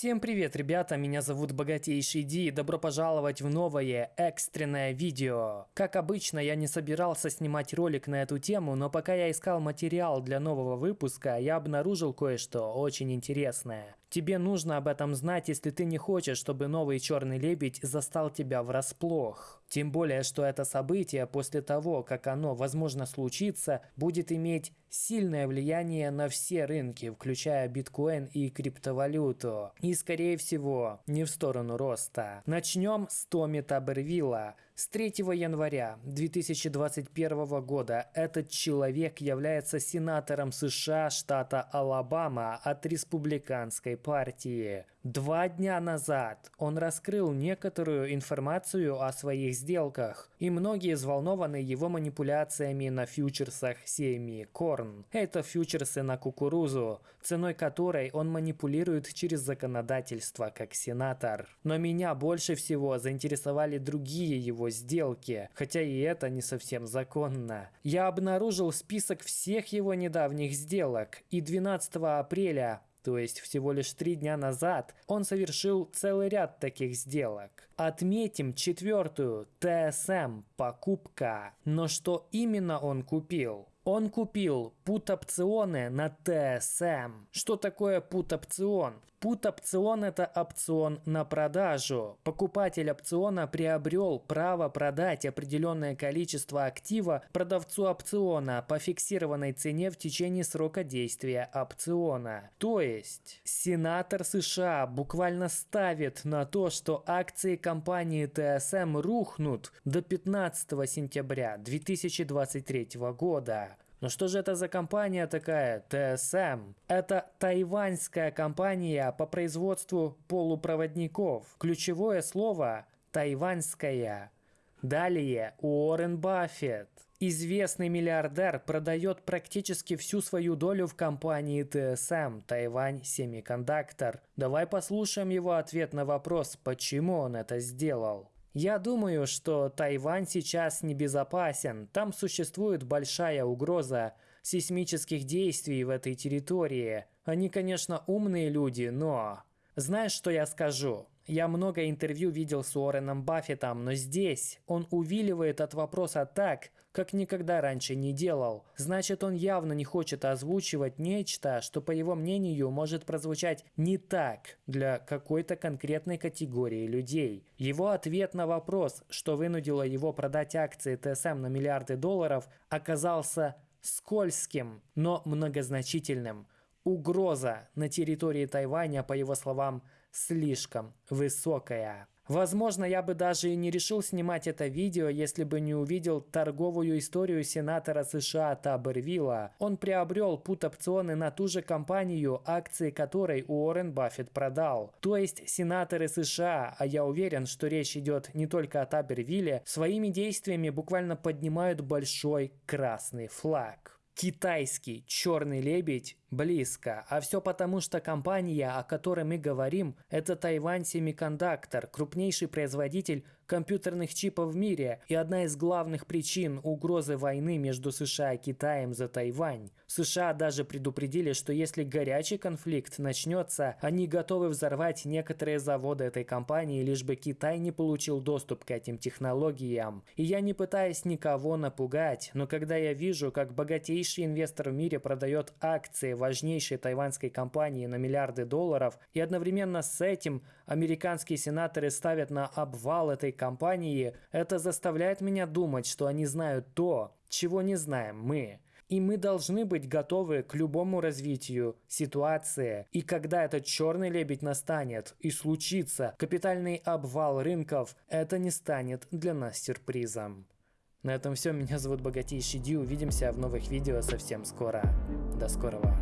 Всем привет, ребята, меня зовут Богатейший Ди, и добро пожаловать в новое экстренное видео. Как обычно, я не собирался снимать ролик на эту тему, но пока я искал материал для нового выпуска, я обнаружил кое-что очень интересное. Тебе нужно об этом знать, если ты не хочешь, чтобы новый черный лебедь застал тебя врасплох. Тем более, что это событие после того, как оно, возможно, случится, будет иметь сильное влияние на все рынки, включая биткоин и криптовалюту. И, скорее всего, не в сторону роста. Начнем с Томми Табервилла. С 3 января 2021 года этот человек является сенатором США штата Алабама от республиканской партии. Два дня назад он раскрыл некоторую информацию о своих сделках, и многие взволнованы его манипуляциями на фьючерсах семьи Корн. Это фьючерсы на кукурузу, ценой которой он манипулирует через законодательство как сенатор. Но меня больше всего заинтересовали другие его сделки, хотя и это не совсем законно. Я обнаружил список всех его недавних сделок, и 12 апреля то есть всего лишь три дня назад, он совершил целый ряд таких сделок. Отметим четвертую, ТСМ, покупка. Но что именно он купил? Он купил пут-опционы на ТСМ. Что такое пут-опцион? Пут-опцион – это опцион на продажу. Покупатель опциона приобрел право продать определенное количество актива продавцу опциона по фиксированной цене в течение срока действия опциона. То есть, сенатор США буквально ставит на то, что акции компании ТСМ рухнут до 15 сентября 2023 года. Но что же это за компания такая? ТСМ. Это тайваньская компания по производству полупроводников. Ключевое слово тайваньская. Далее Уоррен Баффет. Известный миллиардер продает практически всю свою долю в компании ТСМ Тайвань Семикондуктор. Давай послушаем его ответ на вопрос, почему он это сделал. Я думаю, что Тайвань сейчас небезопасен. Там существует большая угроза сейсмических действий в этой территории. Они, конечно, умные люди, но... Знаешь, что я скажу? Я много интервью видел с Уорреном Баффетом, но здесь он увиливает от вопроса так, как никогда раньше не делал. Значит, он явно не хочет озвучивать нечто, что, по его мнению, может прозвучать не так для какой-то конкретной категории людей. Его ответ на вопрос, что вынудило его продать акции ТСМ на миллиарды долларов, оказался скользким, но многозначительным – Угроза на территории Тайваня, по его словам, слишком высокая. Возможно, я бы даже и не решил снимать это видео, если бы не увидел торговую историю сенатора США Табервилла. Он приобрел пут-опционы на ту же компанию, акции которой Уоррен Баффет продал. То есть сенаторы США, а я уверен, что речь идет не только о Табервилле, своими действиями буквально поднимают большой красный флаг. Китайский черный лебедь близко, а все потому, что компания, о которой мы говорим, это Тайвань Семикондуктор, крупнейший производитель компьютерных чипов в мире и одна из главных причин угрозы войны между США и Китаем за Тайвань. США даже предупредили, что если горячий конфликт начнется, они готовы взорвать некоторые заводы этой компании, лишь бы Китай не получил доступ к этим технологиям. И я не пытаюсь никого напугать, но когда я вижу, как богатейший инвестор в мире продает акции важнейшей тайваньской компании на миллиарды долларов, и одновременно с этим американские сенаторы ставят на обвал этой компании, это заставляет меня думать, что они знают то, чего не знаем мы. И мы должны быть готовы к любому развитию ситуации. И когда этот черный лебедь настанет и случится капитальный обвал рынков, это не станет для нас сюрпризом. На этом все. Меня зовут Богатейший Ди. Увидимся в новых видео совсем скоро. До скорого.